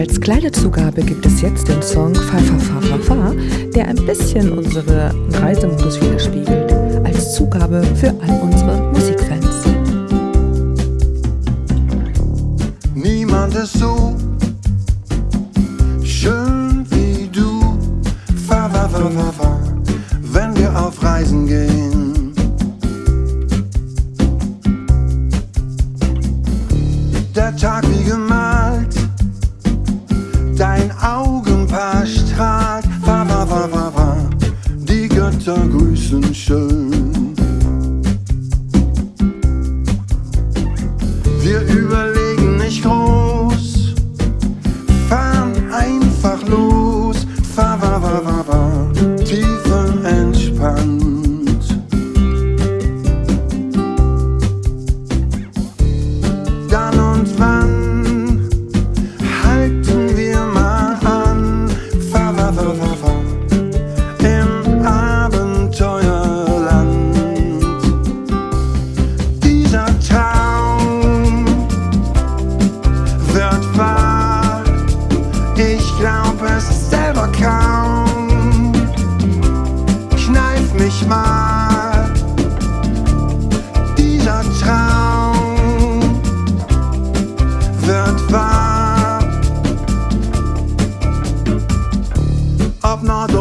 als kleine Zugabe gibt es jetzt den Song Fa Fa Fa Fa Fa, der ein bisschen unsere Reisemodus widerspiegelt, als Zugabe für all unsere Musikfans. Niemand ist so schön wie du. Fa fa fa fa fa, wenn wir auf Reisen gehen. Der Tag wie gemalt, die Götter grüßen schön.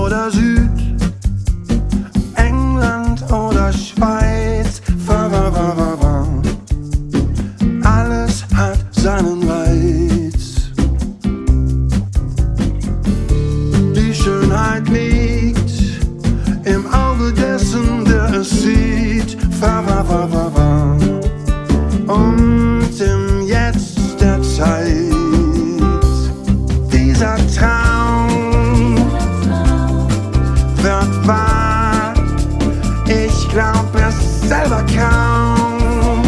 d'azur. Wahr. Ich glaub es selber kaum.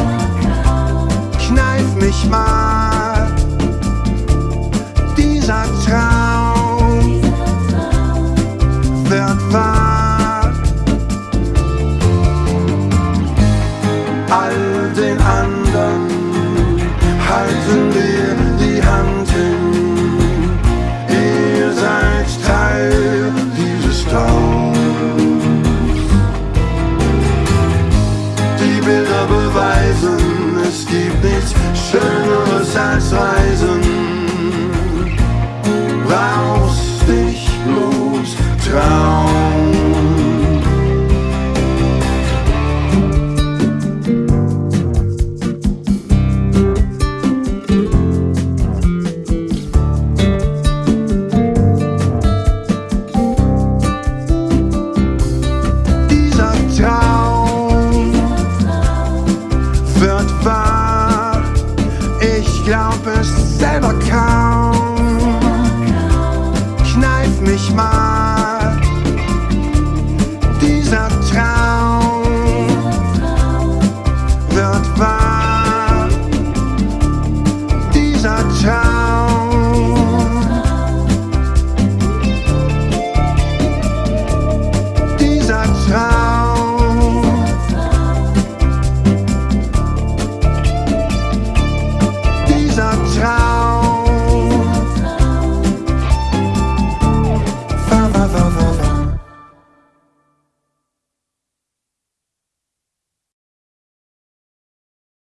Kneif mich mal. Dieser Traum wird wahr. All den anderen halten wir die Hand hin. Ihr seid Teil dieses Traums. Nichts Schöneres als Reisen. Brauchst dich bloß trauen. glaub es selber kann.